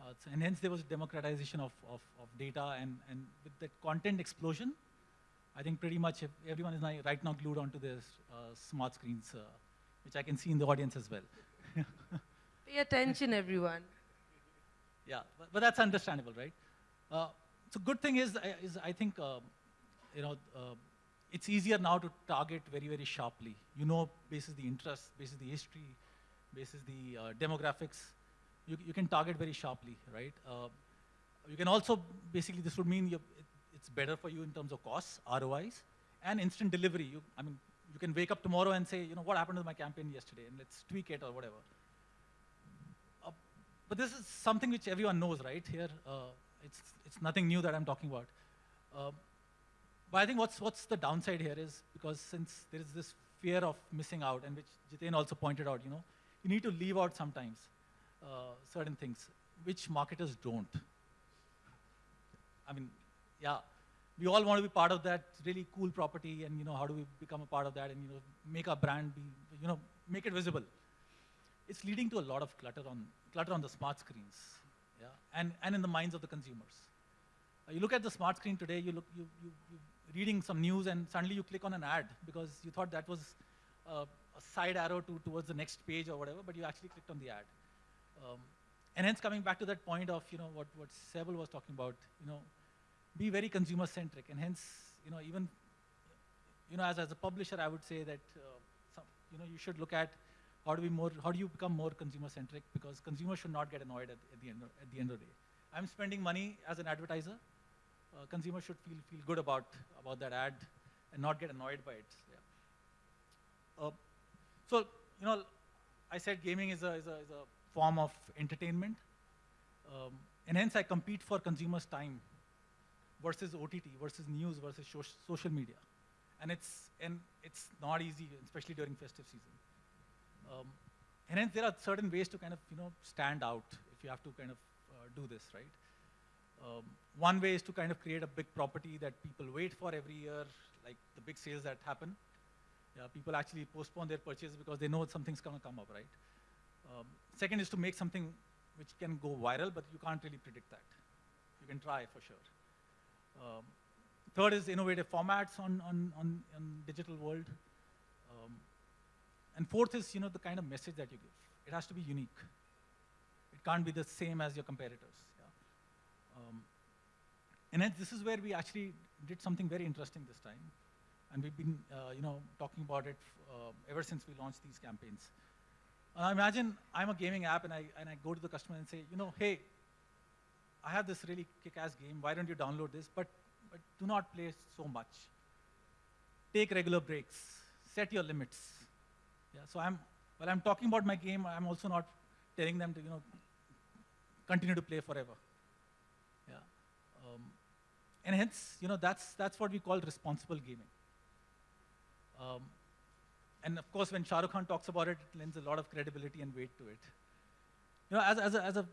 Uh, so- and hence there was a democratization of, of, of data and, and with that content explosion, I think pretty much everyone is now, right now glued onto their uh, smart screens, uh, which I can see in the audience as well. <laughs> Pay attention, everyone. Yeah, but, but that's understandable, right? Uh, so good thing is, I- is I think, you know, uh, it's easier now to target very, very sharply. You know, basis the interest, basis the history, basis the uh, demographics, you, you can target very sharply, right? Uh, you can also, basically, this would mean it, it's better for you in terms of costs, ROIs, and instant delivery. You, I mean, you can wake up tomorrow and say, you know, what happened to my campaign yesterday, and let's tweak it or whatever. Uh, but this is something which everyone knows, right? Here, uh, it's, it's nothing new that I'm talking about. But I think what's, what's the downside here is because since there is this fear of missing out, and which Jiten also pointed out, you know, you need to leave out sometimes uh, certain things, which marketers don't. I mean, yeah, we all want to be part of that really cool property, and you know, how do we become a part of that, and you know, make our brand be, you know, make it visible. It's leading to a lot of clutter on clutter on the smart screens, yeah, and and in the minds of the consumers. Uh, you look at the smart screen today, you look, you, you, you reading some news, and suddenly you click on an ad because you thought that was uh, a side arrow to, towards the next page or whatever, but you actually clicked on the ad. Um, and hence, coming back to that point of you know what what Sebel was talking about, you know, be very consumer centric, and hence, you know, even you know, as, as a publisher, I would say that uh, some, you know you should look at how do we more how do you become more consumer centric because consumers should not get annoyed at, at the end of, at the end of the day. I'm spending money as an advertiser. Uh, consumers should feel feel good about about that ad and not get annoyed by it. Yeah. Uh, so you know, I said gaming is a is a, is a form of entertainment, um, and hence I compete for consumers' time versus OTT versus news versus soc- social media, and it's and it's not easy, especially during festive season. Um, and hence there are certain ways to kind of you know stand out if you have to kind of uh, do this, right? Um, one way is to kind of create a big property that people wait for every year, like the big sales that happen. Yeah, people actually postpone their purchases because they know something's going to come up, right? Um, second is to make something which can go viral, but you can't really predict that. You can try for sure. Um, third is innovative formats on, on, on, on digital world. Um, and fourth is, you know, the kind of message that you give. It has to be unique. It can't be the same as your competitors. Um, and this is where we actually did something very interesting this time. And we've been, uh, you know, talking about it uh, ever since we launched these campaigns. Uh, imagine I'm a gaming app and I, and I go to the customer and say, you know, hey, I have this really kick-ass game. Why don't you download this? But, but do not play so much. Take regular breaks. Set your limits. Yeah, so I'm, while I'm talking about my game, I'm also not telling them to, you know, continue to play forever. Um, and hence, you know, that's, that's what we call responsible gaming. Um, and of course, when Shah Rukh Khan talks about it, it lends a lot of credibility and weight to it. You know, as, as, a, as, a,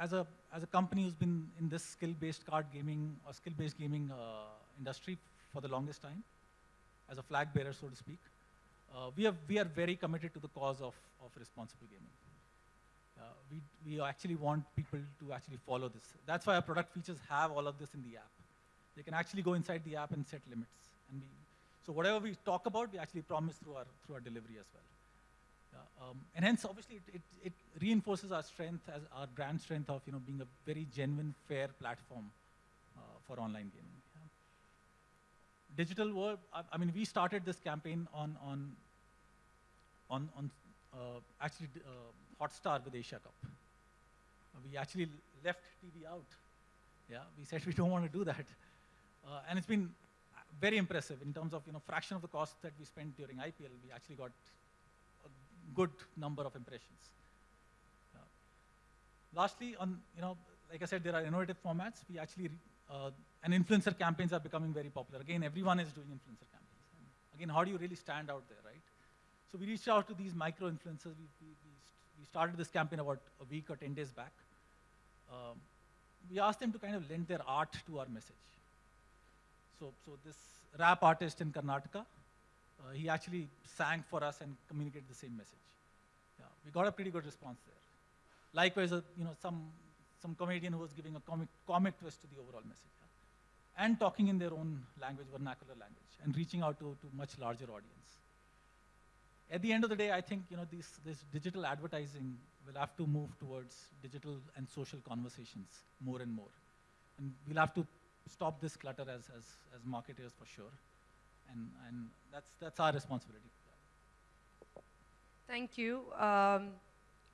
as, a, as a company who's been in this skill-based card gaming or skill-based gaming uh, industry for the longest time, as a flag bearer, so to speak, uh, we, have, we are very committed to the cause of, of responsible gaming. Uh, we, we actually want people to actually follow this. That's why our product features have all of this in the app. They can actually go inside the app and set limits. And we, so whatever we talk about, we actually promise through our, through our delivery as well. Yeah, um, and hence, obviously, it, it, it, reinforces our strength as our brand strength of you know, being a very genuine, fair platform uh, for online gaming. Digital world, I, I, mean, we started this campaign on, on, on, on uh, actually uh, Hotstar with Asia Cup. we actually left TV out. Yeah, we said <laughs> we don't want to do that. Uh, and it's been very impressive in terms of you know fraction of the cost that we spent during IPL. We actually got a good number of impressions. Uh, lastly, on you know, like I said, there are innovative formats. We actually uh, and influencer campaigns are becoming very popular. Again, everyone is doing influencer campaigns. And again, how do you really stand out there, right? So we reached out to these micro influencers. We, we, we, we started this campaign about a week or 10 days back. Um, we asked them to kind of lend their art to our message. So, so this rap artist in Karnataka, uh, he actually sang for us and communicated the same message. Yeah, we got a pretty good response there. Likewise, uh, you know, some, some comedian who was giving a comic, comic twist to the overall message. Yeah? And talking in their own language, vernacular language, and reaching out to, to much larger audience. At the end of the day, I think you know, this, this digital advertising will have to move towards digital and social conversations more and more. And we'll have to stop this clutter as, as, as marketers for sure. And, and that's, that's our responsibility. Thank you. Um,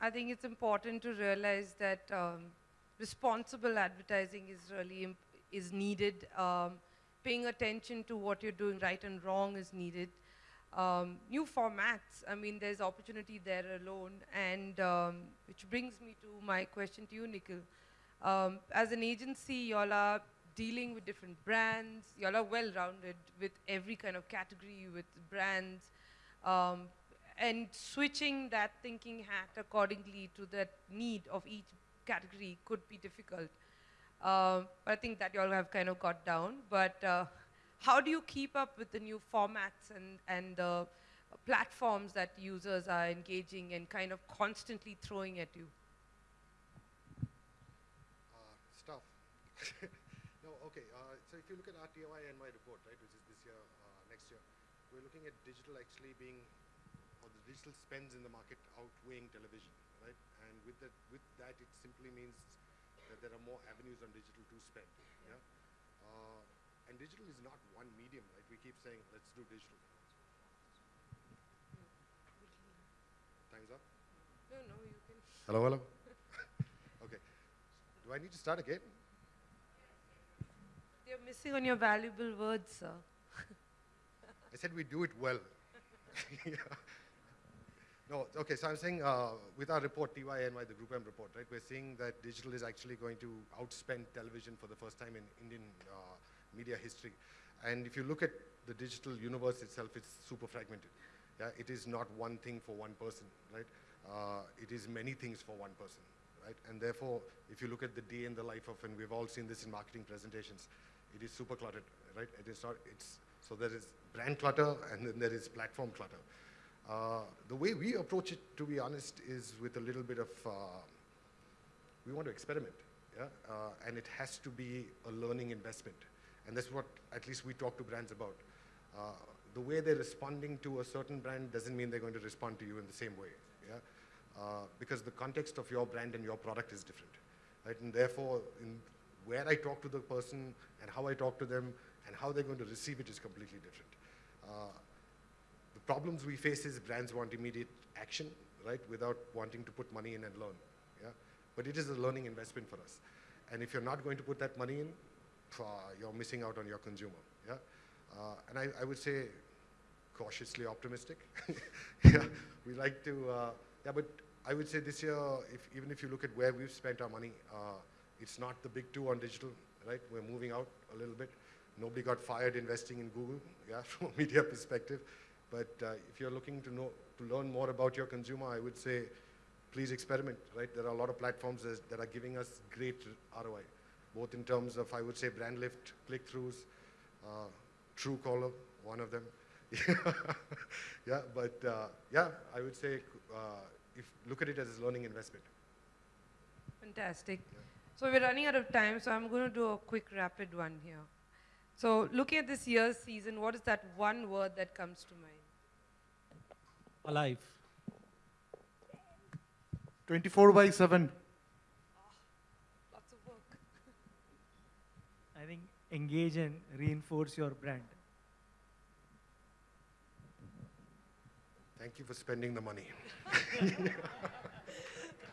I think it's important to realize that um, responsible advertising is really is needed. Um, paying attention to what you're doing right and wrong is needed. Um, new formats, I mean, there's opportunity there alone. And um, which brings me to my question to you, Nikhil. Um, as an agency, y'all are dealing with different brands. Y'all are well-rounded with every kind of category, with brands, um, and switching that thinking hat accordingly to the need of each category could be difficult. Um, I think that y'all have kind of got down. But uh, how do you keep up with the new formats and, and the platforms that users are engaging and kind of constantly throwing at you? Uh, stuff. <laughs> No, okay, uh, so if you look at our my report, right, which is this year, uh, next year, we're looking at digital actually being, or the digital spends in the market outweighing television, right? And with that, with that, it simply means that there are more avenues on digital to spend, yeah? Uh, and digital is not one medium, right? We keep saying, let's do digital. Time's up? No, no, you can. Hello, hello. <laughs> okay. Do I need to start again? You're missing on your valuable words, sir. I said we do it well. <laughs> yeah. No, okay, so I'm saying uh, with our report, TYNY, the Group M report, right, we're seeing that digital is actually going to outspend television for the first time in Indian uh, media history. And if you look at the digital universe itself, it's super fragmented. Yeah, it is not one thing for one person, right? Uh, it is many things for one person, right? And therefore, if you look at the day in the life of, and we've all seen this in marketing presentations, it is super cluttered, right? It is not, it's, so there is brand clutter and then there is platform clutter. Uh, the way we approach it, to be honest, is with a little bit of, uh, we want to experiment, yeah? Uh, and it has to be a learning investment. And that's what at least we talk to brands about. Uh, the way they're responding to a certain brand doesn't mean they're going to respond to you in the same way, yeah? Uh, because the context of your brand and your product is different, right? And therefore, where I talk to the person and how I talk to them and how they're going to receive it is completely different. Uh, the problems we face is brands want immediate action, right, without wanting to put money in and learn. Yeah? But it is a learning investment for us. And if you're not going to put that money in, you're missing out on your consumer. Yeah? Uh, and I, I, would say cautiously optimistic. <laughs> yeah, we like to, uh, yeah, but I would say this year, if, even if you look at where we've spent our money, uh, it's not the big two on digital, right? We're moving out a little bit. Nobody got fired investing in Google, <laughs> yeah, from a media perspective. But uh, if you're looking to know, to learn more about your consumer, I would say, please experiment, right? There are a lot of platforms that that are giving us great ROI, both in terms of, I would say, brand lift, click-throughs, uh, Truecaller, one of them. <laughs> yeah, but uh, yeah, I would say, uh, if look at it as a learning investment. Fantastic. So we're running out of time, so I'm going to do a quick rapid one here. So looking at this year's season, what is that one word that comes to mind? Alive. 24 by 7. Lots of work. I think engage and reinforce your brand. Thank you for spending the money. <laughs>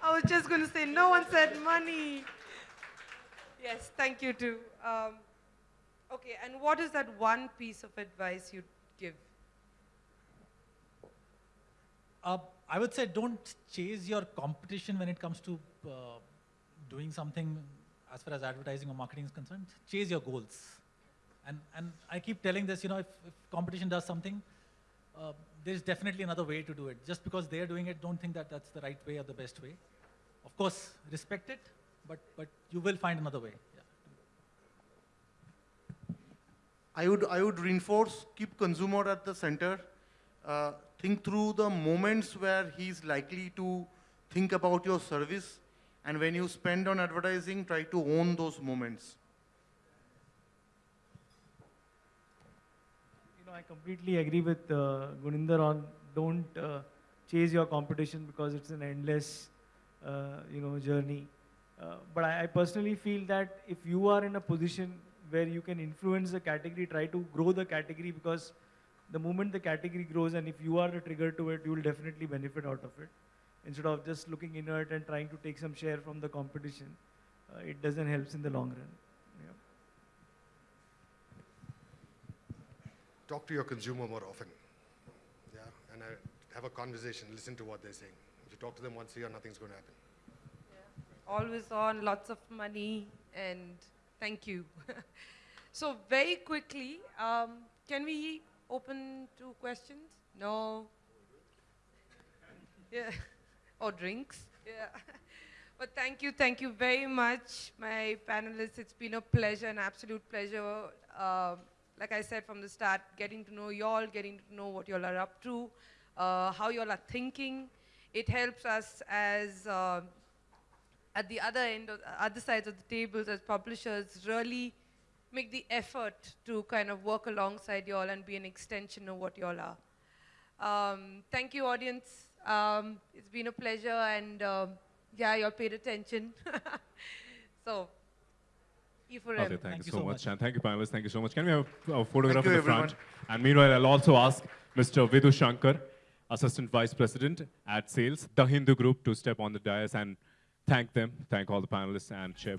I was just going to say, no one said money. Yes, thank you too. Um, okay, and what is that one piece of advice you'd give? Uh, I would say don't chase your competition when it comes to uh, doing something as far as advertising or marketing is concerned. Chase your goals. And, and I keep telling this, you know, if, if competition does something, uh, there's definitely another way to do it. Just because they're doing it, don't think that that's the right way or the best way. Of course, respect it, but, but you will find another way. I would, I would reinforce, keep consumer at the center. Uh, think through the moments where he's likely to think about your service. And when you spend on advertising, try to own those moments. You know, I completely agree with uh, Guninder on don't uh, chase your competition because it's an endless, uh, you know, journey. Uh, but I, I personally feel that if you are in a position where you can influence the category, try to grow the category because the moment the category grows and if you are the trigger to it, you will definitely benefit out of it. Instead of just looking inert and trying to take some share from the competition, uh, it doesn't help in the long run. Yeah. Talk to your consumer more often. Yeah, and uh, have a conversation. Listen to what they're saying. If you talk to them once a year, nothing's going to happen. Always on, lots of money, and thank you. <laughs> so very quickly, um, can we open to questions? No? Yeah. Or drinks? Yeah. <laughs> But thank you, thank you very much, my panelists. It's been a pleasure, an absolute pleasure. Um, like I said from the start, getting to know y'all, getting to know what y'all are up to, uh, how y'all are thinking. It helps us as uh, at the other end, of, other sides of the tables as publishers, really make the effort to kind of work alongside y'all and be an extension of what y'all are. Um, thank you, audience. Um, it's been a pleasure, and um, yeah, y'all paid attention. <laughs> so, you for Okay, thank, Thank you you so, so much. much. And thank you, panelists. Thank you so much. Can we have a photograph Thank in the front? everyone. And meanwhile, I'll also ask Mr. Vidu Shankar, Assistant Vice President at Sales, the Hindu Group, to step on the dais and thank them, thank all the panelists, and share